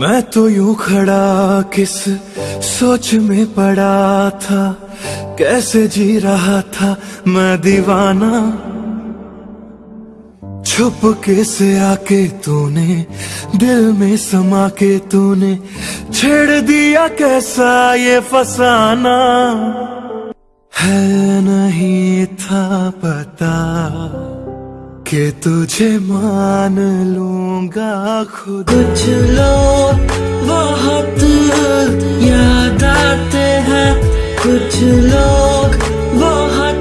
मैं तो यूँ खड़ा किस सोच में पड़ा था? कैसे जी रहा था मैं दीवाना? छुप के से आके तूने? दिल में समा के तूने? छेड़ दिया कैसा ये फसाना? है नहीं था पता कि तुझे मान लूँगा खुद। लोग बहुत याद आते हैं। कुछ लोग बहुत